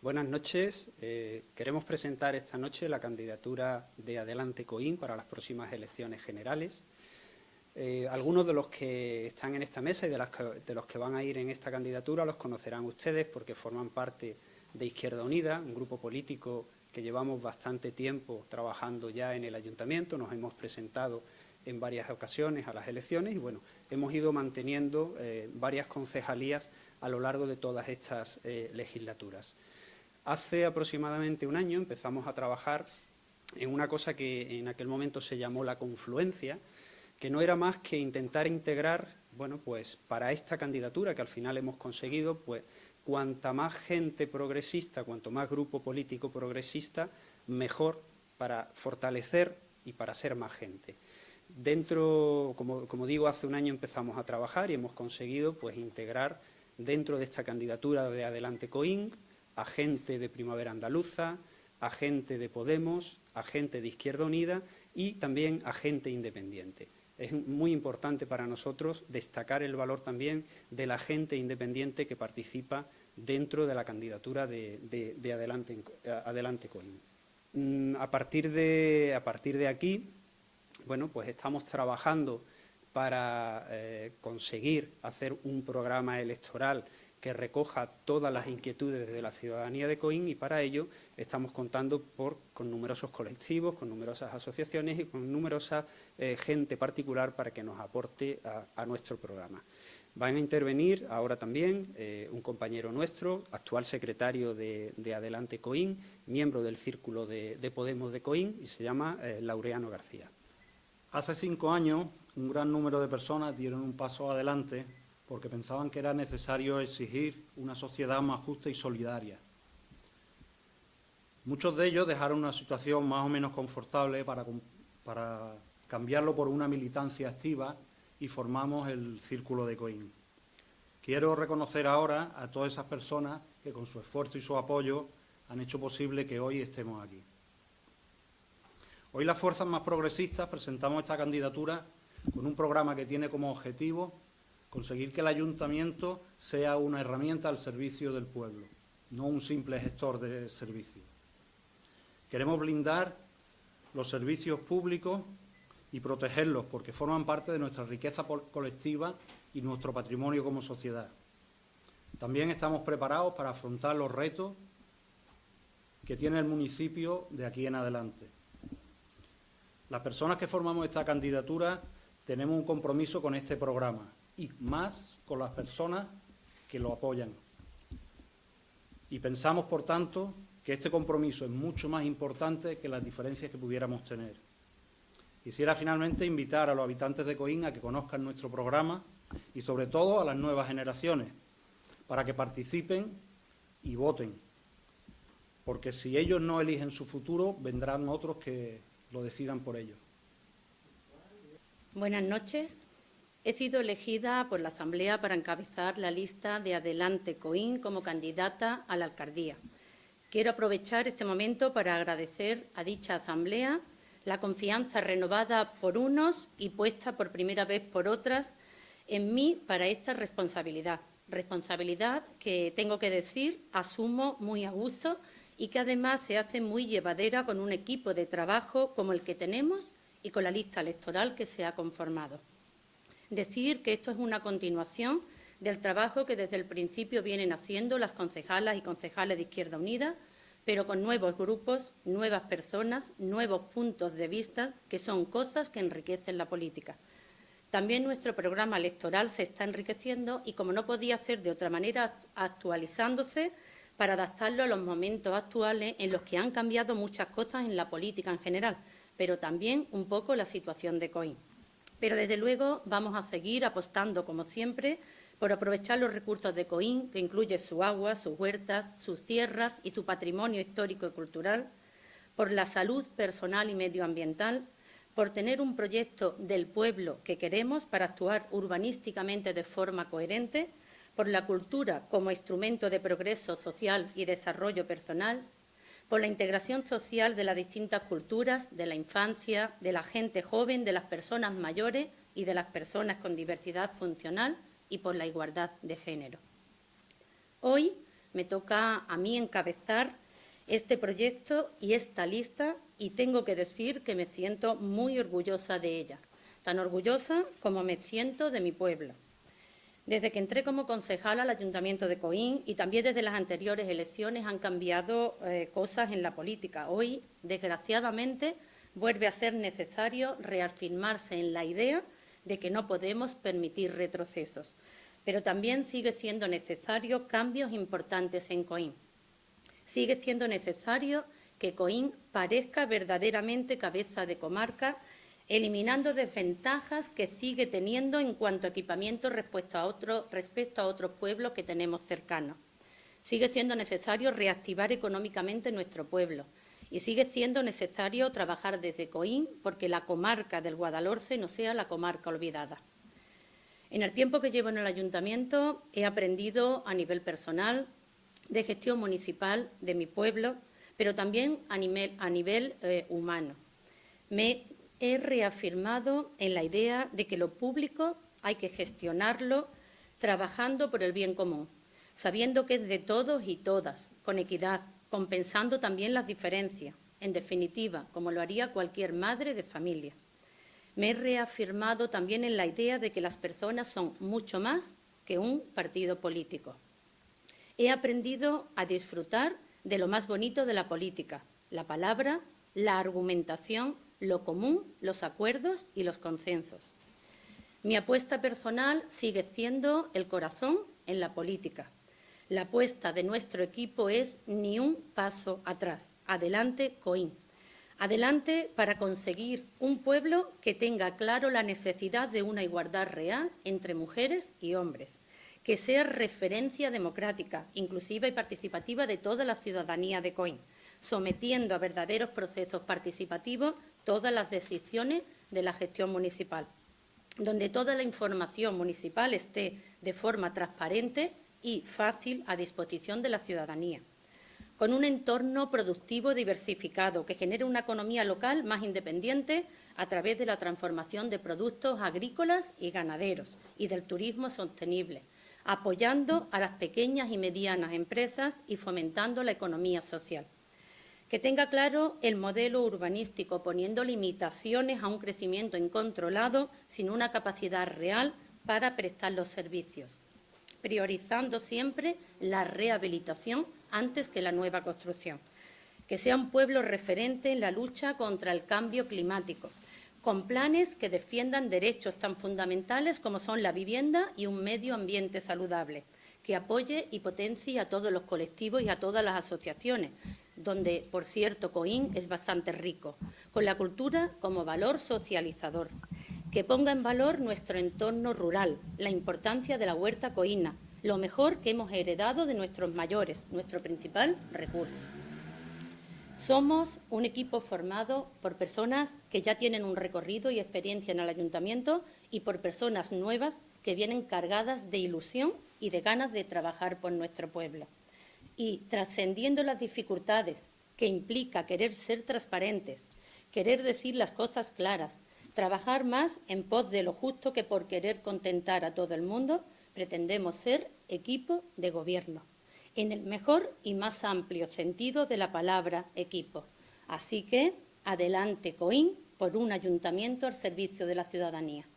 Buenas noches. Eh, queremos presentar esta noche la candidatura de Adelante Coín para las próximas elecciones generales. Eh, algunos de los que están en esta mesa y de, los que van a ir en esta candidatura los conocerán ustedes porque forman parte de Izquierda Unida, un grupo político que llevamos bastante tiempo trabajando ya en el Ayuntamiento, nos hemos presentado en varias ocasiones a las elecciones y bueno, hemos ido manteniendo eh, varias concejalías a lo largo de todas estas legislaturas. Hace aproximadamente un año empezamos a trabajar en una cosa que en aquel momento se llamó la confluencia, que no era más que intentar integrar, bueno, pues para esta candidatura que al final hemos conseguido, pues cuanta más gente progresista, cuanto más grupo político progresista, mejor para fortalecer y para ser más gente. Dentro, como, digo, hace un año empezamos a trabajar y hemos conseguido pues, integrar dentro de esta candidatura de Adelante Coín a gente de Primavera Andaluza, a gente de Podemos, a gente de Izquierda Unida y también a gente independiente. Es muy importante para nosotros destacar el valor también de la gente independiente que participa dentro de la candidatura de, Adelante, Adelante Coín. Mm, a partir, de, a partir de aquí, bueno, pues estamos trabajando para eh, conseguir hacer un programa electoral que recoja todas las inquietudes de la ciudadanía de Coín y para ello estamos contando con numerosos colectivos, con numerosas asociaciones y con numerosa eh, gente particular para que nos aporte a, nuestro programa. Van a intervenir ahora también eh, un compañero nuestro, actual secretario de, Adelante Coín, miembro del Círculo de, Podemos de Coín y se llama eh, Laureano García. Hace cinco años un gran número de personas dieron un paso adelante porque pensaban que era necesario exigir una sociedad más justa y solidaria. Muchos de ellos dejaron una situación más o menos confortable para, cambiarlo por una militancia activa y formamos el Círculo de Coín. Quiero reconocer ahora a todas esas personas que con su esfuerzo y su apoyo han hecho posible que hoy estemos aquí. Hoy las fuerzas más progresistas presentamos esta candidatura con un programa que tiene como objetivo conseguir que el ayuntamiento sea una herramienta al servicio del pueblo, no un simple gestor de servicios. Queremos blindar los servicios públicos y protegerlos porque forman parte de nuestra riqueza colectiva y nuestro patrimonio como sociedad. También estamos preparados para afrontar los retos que tiene el municipio de aquí en adelante. Las personas que formamos esta candidatura tenemos un compromiso con este programa y más con las personas que lo apoyan. Y pensamos, por tanto, que este compromiso es mucho más importante que las diferencias que pudiéramos tener. Quisiera finalmente invitar a los habitantes de Coín a que conozcan nuestro programa y sobre todo a las nuevas generaciones, para que participen y voten. Porque si ellos no eligen su futuro, vendrán otros que lo decidan por ellos. Buenas noches. He sido elegida por la Asamblea para encabezar la lista de Adelante Coín como candidata a la alcaldía. Quiero aprovechar este momento para agradecer a dicha Asamblea la confianza renovada por unos y puesta por primera vez por otras en mí para esta responsabilidad. Responsabilidad que, tengo que decir, asumo muy a gusto y que además se hace muy llevadera con un equipo de trabajo como el que tenemos y con la lista electoral que se ha conformado. Decir que esto es una continuación del trabajo que desde el principio vienen haciendo las concejalas y concejales de Izquierda Unida, pero con nuevos grupos, nuevas personas, nuevos puntos de vista, que son cosas que enriquecen la política. También nuestro programa electoral se está enriqueciendo y, como no podía ser de otra manera, actualizándose para adaptarlo a los momentos actuales en los que han cambiado muchas cosas en la política en general, pero también un poco la situación de COIN. Pero, desde luego, vamos a seguir apostando, como siempre, por aprovechar los recursos de Coín, que incluye su agua, sus huertas, sus tierras y su patrimonio histórico y cultural, por la salud personal y medioambiental, por tener un proyecto del pueblo que queremos para actuar urbanísticamente de forma coherente, por la cultura como instrumento de progreso social y desarrollo personal por la integración social de las distintas culturas, de la infancia, de la gente joven, de las personas mayores y de las personas con diversidad funcional y por la igualdad de género. Hoy me toca a mí encabezar este proyecto y esta lista y tengo que decir que me siento muy orgullosa de ella, tan orgullosa como me siento de mi pueblo. Desde que entré como concejala al Ayuntamiento de Coín y también desde las anteriores elecciones han cambiado eh, cosas en la política. Hoy, desgraciadamente, vuelve a ser necesario reafirmarse en la idea de que no podemos permitir retrocesos, pero también sigue siendo necesario cambios importantes en Coín. Sigue siendo necesario que Coín parezca verdaderamente cabeza de comarca eliminando desventajas que sigue teniendo en cuanto a equipamiento respecto a, otro, respecto a otros pueblos que tenemos cercanos. Sigue siendo necesario reactivar económicamente nuestro pueblo y sigue siendo necesario trabajar desde Coín porque la comarca del Guadalhorce no sea la comarca olvidada. En el tiempo que llevo en el ayuntamiento he aprendido a nivel personal, de gestión municipal de mi pueblo, pero también a nivel, eh, humano. Me he reafirmado en la idea de que lo público hay que gestionarlo trabajando por el bien común, sabiendo que es de todos y todas, con equidad, compensando también las diferencias, en definitiva, como lo haría cualquier madre de familia. Me he reafirmado también en la idea de que las personas son mucho más que un partido político. He aprendido a disfrutar de lo más bonito de la política, la palabra, la argumentación lo común, los acuerdos y los consensos. Mi apuesta personal sigue siendo el corazón en la política. La apuesta de nuestro equipo es ni un paso atrás. Adelante, Coín. Adelante para conseguir un pueblo que tenga claro la necesidad de una igualdad real entre mujeres y hombres, que sea referencia democrática, inclusiva y participativa de toda la ciudadanía de Coín, sometiendo a verdaderos procesos participativos todas las decisiones de la gestión municipal, donde toda la información municipal esté de forma transparente y fácil a disposición de la ciudadanía, con un entorno productivo diversificado que genere una economía local más independiente a través de la transformación de productos agrícolas y ganaderos y del turismo sostenible, apoyando a las pequeñas y medianas empresas y fomentando la economía social que tenga claro el modelo urbanístico, poniendo limitaciones a un crecimiento incontrolado sin una capacidad real para prestar los servicios, priorizando siempre la rehabilitación antes que la nueva construcción. Que sea un pueblo referente en la lucha contra el cambio climático, con planes que defiendan derechos tan fundamentales como son la vivienda y un medio ambiente saludable, que apoye y potencie a todos los colectivos y a todas las asociaciones, donde, por cierto, Coín es bastante rico, con la cultura como valor socializador, que ponga en valor nuestro entorno rural, la importancia de la huerta coína, lo mejor que hemos heredado de nuestros mayores, nuestro principal recurso. Somos un equipo formado por personas que ya tienen un recorrido y experiencia en el ayuntamiento y por personas nuevas que vienen cargadas de ilusión y de ganas de trabajar por nuestro pueblo y trascendiendo las dificultades que implica querer ser transparentes, querer decir las cosas claras, trabajar más en pos de lo justo que por querer contentar a todo el mundo, pretendemos ser equipo de gobierno, en el mejor y más amplio sentido de la palabra equipo. Así que, adelante, Coín, por un ayuntamiento al servicio de la ciudadanía.